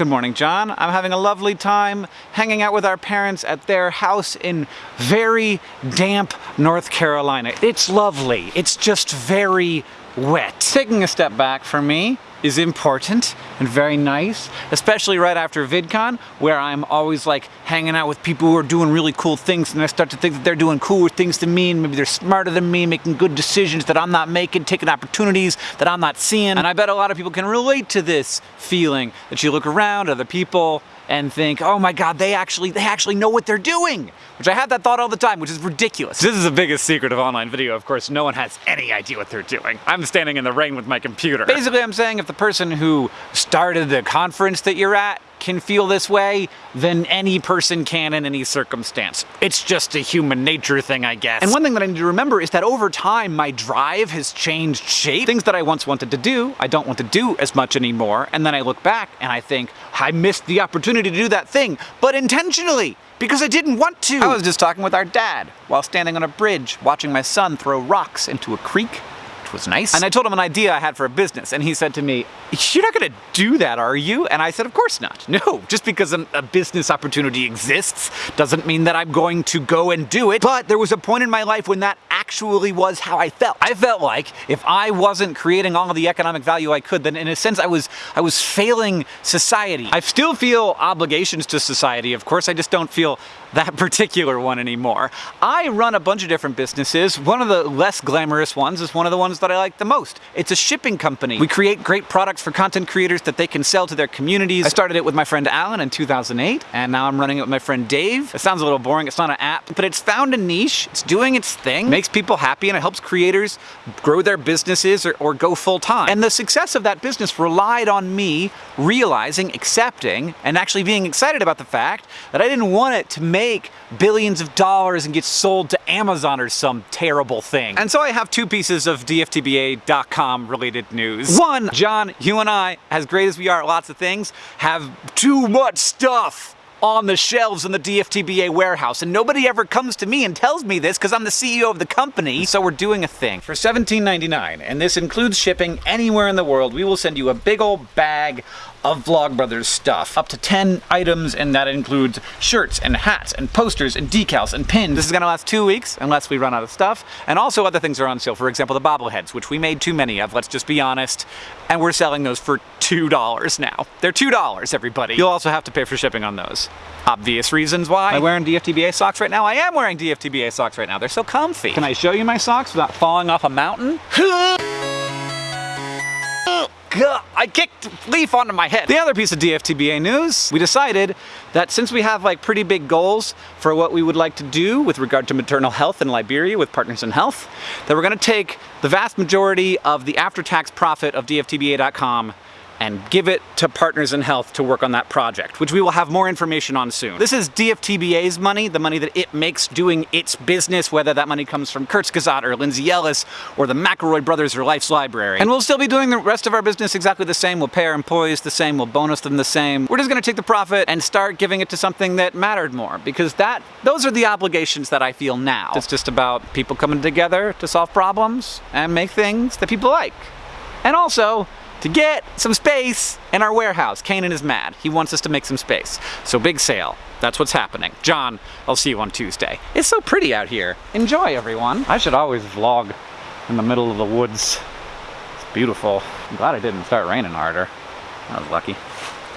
Good morning, John. I'm having a lovely time hanging out with our parents at their house in very damp North Carolina. It's lovely. It's just very wet. Taking a step back for me is important and very nice, especially right after VidCon, where I'm always like hanging out with people who are doing really cool things and I start to think that they're doing cooler things than me and maybe they're smarter than me, making good decisions that I'm not making, taking opportunities that I'm not seeing. And I bet a lot of people can relate to this feeling that you look around, other people, and think, oh my god, they actually they actually know what they're doing. Which I have that thought all the time, which is ridiculous. This is the biggest secret of online video, of course, no one has any idea what they're doing. I'm standing in the rain with my computer. Basically, I'm saying if the person who started the conference that you're at can feel this way, then any person can in any circumstance. It's just a human nature thing, I guess. And one thing that I need to remember is that over time, my drive has changed shape. Things that I once wanted to do, I don't want to do as much anymore. And then I look back and I think, I missed the opportunity to do that thing, but intentionally because I didn't want to. I was just talking with our dad while standing on a bridge watching my son throw rocks into a creek was nice. And I told him an idea I had for a business, and he said to me, you're not gonna do that, are you? And I said, of course not. No, just because a business opportunity exists doesn't mean that I'm going to go and do it. But there was a point in my life when that actually was how I felt. I felt like if I wasn't creating all of the economic value I could, then in a sense I was I was failing society. I still feel obligations to society, of course, I just don't feel that particular one anymore. I run a bunch of different businesses. One of the less glamorous ones is one of the ones that I like the most. It's a shipping company. We create great products for content creators that they can sell to their communities. I started it with my friend Alan in 2008, and now I'm running it with my friend Dave. It sounds a little boring, it's not an app, but it's found a niche, it's doing its thing, makes people happy, and it helps creators grow their businesses or, or go full time. And the success of that business relied on me realizing, accepting, and actually being excited about the fact that I didn't want it to make make billions of dollars and get sold to Amazon or some terrible thing. And so I have two pieces of DFTBA.com related news. One, John, you and I, as great as we are at lots of things, have too much stuff on the shelves in the DFTBA warehouse. And nobody ever comes to me and tells me this because I'm the CEO of the company. So we're doing a thing. For $17.99, and this includes shipping anywhere in the world, we will send you a big old bag of Vlogbrothers stuff. Up to 10 items, and that includes shirts and hats and posters and decals and pins. This is gonna last two weeks unless we run out of stuff. And also other things are on sale. For example, the bobbleheads, which we made too many of, let's just be honest. And we're selling those for $2 now. They're $2, everybody. You'll also have to pay for shipping on those. Obvious reasons why. Am I wearing DFTBA socks right now? I am wearing DFTBA socks right now. They're so comfy. Can I show you my socks without falling off a mountain? I kicked leaf onto my head. The other piece of DFTBA news, we decided that since we have like pretty big goals for what we would like to do with regard to maternal health in Liberia with Partners in Health, that we're gonna take the vast majority of the after-tax profit of DFTBA.com and give it to Partners in Health to work on that project, which we will have more information on soon. This is DFTBA's money, the money that it makes doing its business, whether that money comes from Kurzgesagt or Lindsay Ellis or the McElroy Brothers or Life's Library. And we'll still be doing the rest of our business exactly the same. We'll pay our employees the same, we'll bonus them the same. We're just gonna take the profit and start giving it to something that mattered more because that those are the obligations that I feel now. It's just about people coming together to solve problems and make things that people like. And also, to get some space in our warehouse. Kanan is mad. He wants us to make some space. So big sale. That's what's happening. John, I'll see you on Tuesday. It's so pretty out here. Enjoy, everyone. I should always vlog in the middle of the woods. It's beautiful. I'm glad it didn't start raining harder. I was lucky.